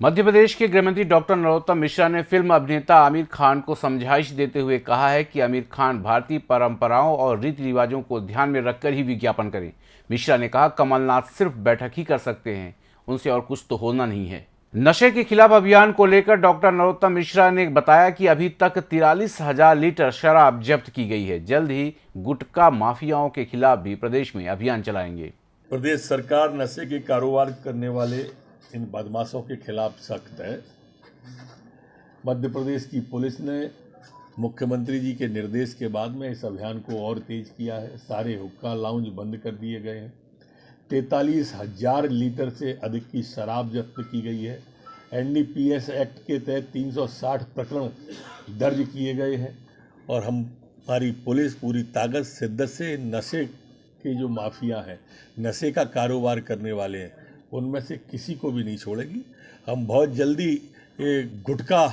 मध्य प्रदेश के गृहमंत्री डॉक्टर नरोत्तम मिश्रा ने फ़िल्म अभिनेता आमिर खान को समझाइश देते हुए कहा है कि आमिर खान भारतीय परंपराओं और रीति रिवाजों को ध्यान में रखकर ही विज्ञापन करें। मिश्रा ने कहा, कमलनाथ सिर्फ़ बैठक ही कर सकते हैं। उनसे और कुछ तो होना नहीं है। नशे के खिलाफ अभियान को लेकर डॉक्टर नरोत्तम मिश्रा ने बताया कि अभी तक तिरालीस हज़ार लीटर शराब जब्त की गई है। जल्द ही गुटखा माफियाओं के खिलाफ भी प्रदेश में अभियान चलाएँगे। प्रदेश सरकार नशे के कारोबार करने वाले इन बदमाशों के खिलाफ सख्त है। मध्य प्रदेश की पुलिस ने मुख्यमंत्री जी के निर्देश के बाद में इस अभियान को और तेज किया है। सारे हुक्का लाउंज बंद कर दिए गए हैं। तैतालीस हज़ार लीटर से अधिक की शराब जब्त की गई है। एनडीपीएस एक्ट के तहत 360 प्रकरण दर्ज किए गए हैं और हम हमारी पुलिस पूरी ताकत, शिद्दत से नशे के जो माफिया हैं, नशे का कारोबार करने वाले हैं उनमें से किसी को भी नहीं छोड़ेगी। हम बहुत जल्दी ये गुटखा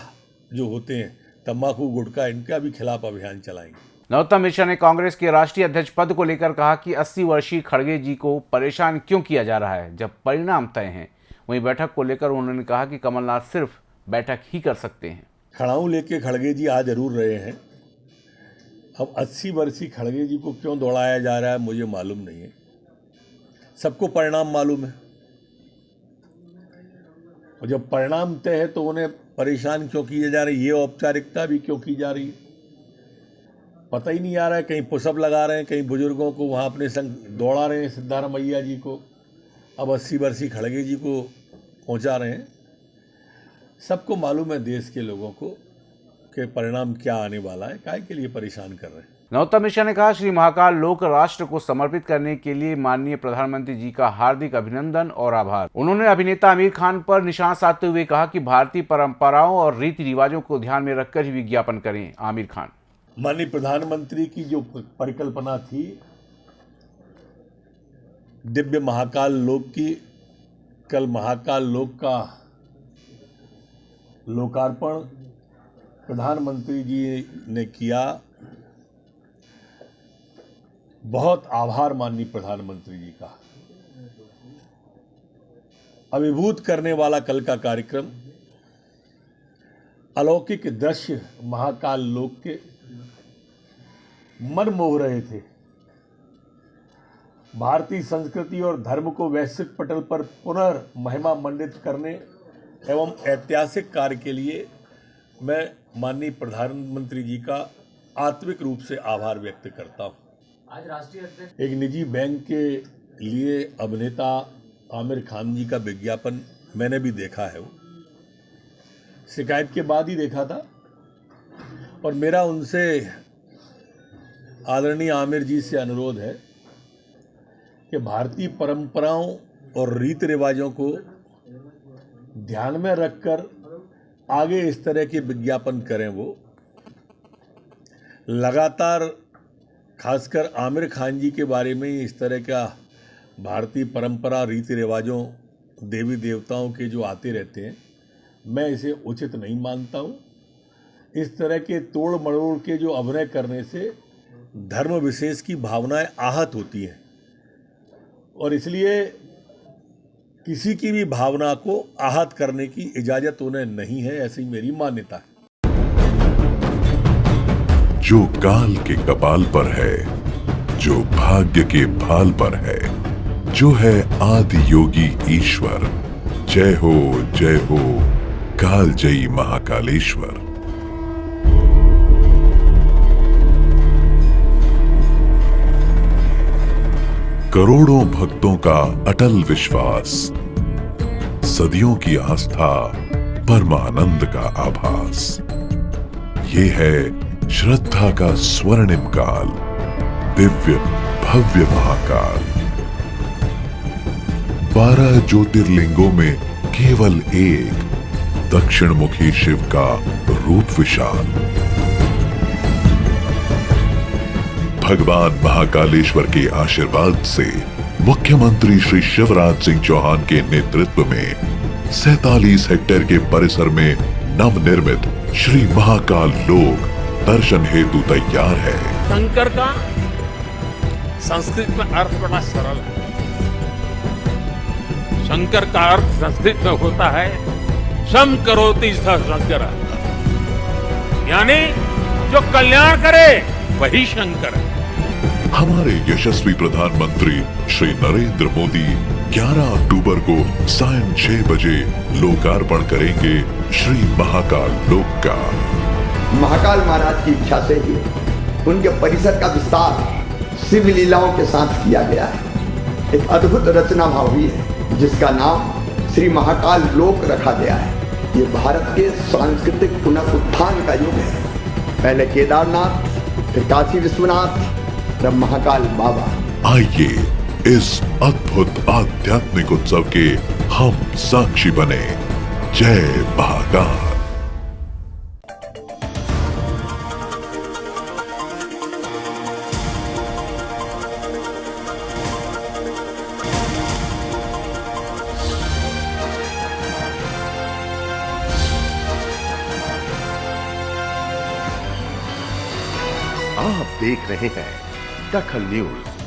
जो होते हैं तम्बाकू गुटखा इनका भी खिलाफ अभियान चलाएँगे। नरोत्तम मिश्रा ने कांग्रेस के राष्ट्रीय अध्यक्ष पद को लेकर कहा कि 80 वर्षीय खड़गे जी को परेशान क्यों किया जा रहा है जब परिणाम तय हैं। वहीं बैठक को लेकर उन्होंने कहा कि कमलनाथ सिर्फ़ बैठक ही कर सकते हैं। खड़ाऊ लेके खड़गे जी आ ज़रूर रहे हैं। अब 80 वर्षीय खड़गे जी को क्यों दौड़ाया जा रहा है मुझे मालूम नहीं है। सबको परिणाम मालूम है। और जब परिणाम तय है तो उन्हें परेशान क्यों किए जा रहे ये औपचारिकता भी क्यों की जा रही है? पता ही नहीं आ रहा है, कहीं पुशअप लगा रहे हैं, कहीं बुज़ुर्गों को वहाँ अपने संग दौड़ा रहे हैं सिद्धारमैया जी को। अब अस्सी बरसी खड़गे जी को पहुँचा रहे हैं। सबको मालूम है देश के लोगों को कि परिणाम क्या आने वाला है काय के लिए परेशान कर रहे हैं। नरोत्तम मिश्रा ने कहा, श्री महाकाल लोक राष्ट्र को समर्पित करने के लिए माननीय प्रधानमंत्री जी का हार्दिक अभिनंदन और आभार। उन्होंने अभिनेता आमिर खान पर निशान साधते हुए कहा कि भारतीय परंपराओं और रीति रिवाजों को ध्यान में रखकर ही विज्ञापन करें। आमिर खान। माननीय प्रधानमंत्री की जो परिकल्पना थी, दिव्य महाकाल लोक की, कल महाकाल लोक का लोकार्पण प्रधानमंत्री जी ने किया। बहुत आभार माननीय प्रधानमंत्री जी का। अभिभूत करने वाला कल का कार्यक्रम, अलौकिक दृश्य महाकाल लोक के मन मोह रहे थे। भारतीय संस्कृति और धर्म को वैश्विक पटल पर पुनः महिमा मंडित करने एवं ऐतिहासिक कार्य के लिए मैं माननीय प्रधानमंत्री जी का आत्मिक रूप से आभार व्यक्त करता हूँ। आज राष्ट्रीय अध्यक्ष एक निजी बैंक के लिए अभिनेता आमिर खान जी का विज्ञापन मैंने भी देखा है वो। शिकायत के बाद ही देखा था। और मेरा उनसे आदरणीय आमिर जी से अनुरोध है कि भारतीय परंपराओं और रीति रिवाजों को ध्यान में रखकर आगे इस तरह के विज्ञापन करें वो। लगातार खासकर आमिर खान जी के बारे में इस तरह का भारतीय परंपरा रीति रिवाजों देवी देवताओं के जो आते रहते हैं, मैं इसे उचित नहीं मानता हूँ। इस तरह के तोड़ मड़ोड़ के जो अभिनय करने से धर्म विशेष की भावनाएँ आहत होती हैं। और इसलिए किसी की भी भावना को आहत करने की इजाज़त उन्हें नहीं है, ऐसी मेरी मान्यता है। जो काल के कपाल पर है, जो भाग्य के भाल पर है, जो है आदि योगी ईश्वर। जय हो जय हो, काल जयी महाकालेश्वर। करोड़ों भक्तों का अटल विश्वास, सदियों की आस्था, परमानंद का आभास। ये है श्रद्धा का स्वर्णिम काल, दिव्य भव्य महाकाल। बारह ज्योतिर्लिंगों में केवल एक दक्षिण मुखी शिव का रूप विशाल। भगवान महाकालेश्वर के आशीर्वाद से मुख्यमंत्री श्री शिवराज सिंह चौहान के नेतृत्व में सैतालीस हेक्टेयर के परिसर में नवनिर्मित श्री महाकाल लोक दर्शन हेतु तैयार है। शंकर का संस्कृत में अर्थ बड़ा सरल है। शंकर का अर्थ संस्कृत में होता है सम करोति शंकर। यानी जो कल्याण करे वही शंकर। है हमारे यशस्वी प्रधानमंत्री श्री नरेंद्र मोदी 11 अक्टूबर को सायं 6 बजे लोकार्पण करेंगे श्री महाकाल लोक का। महाकाल महाराज की इच्छा से ही उनके परिसर का विस्तार शिव लीलाओं के साथ किया गया है। एक अद्भुत रचना भाव हुई है, जिसका नाम श्री महाकाल लोक रखा गया है। ये भारत के सांस्कृतिक पुनरुत्थान का युग है। पहले केदारनाथ, फिर काशी विश्वनाथ, तब महाकाल बाबा। आइए इस अद्भुत आध्यात्मिक उत्सव के हम साक्षी बने। जय महाकाल। आप देख रहे हैं दखल न्यूज़।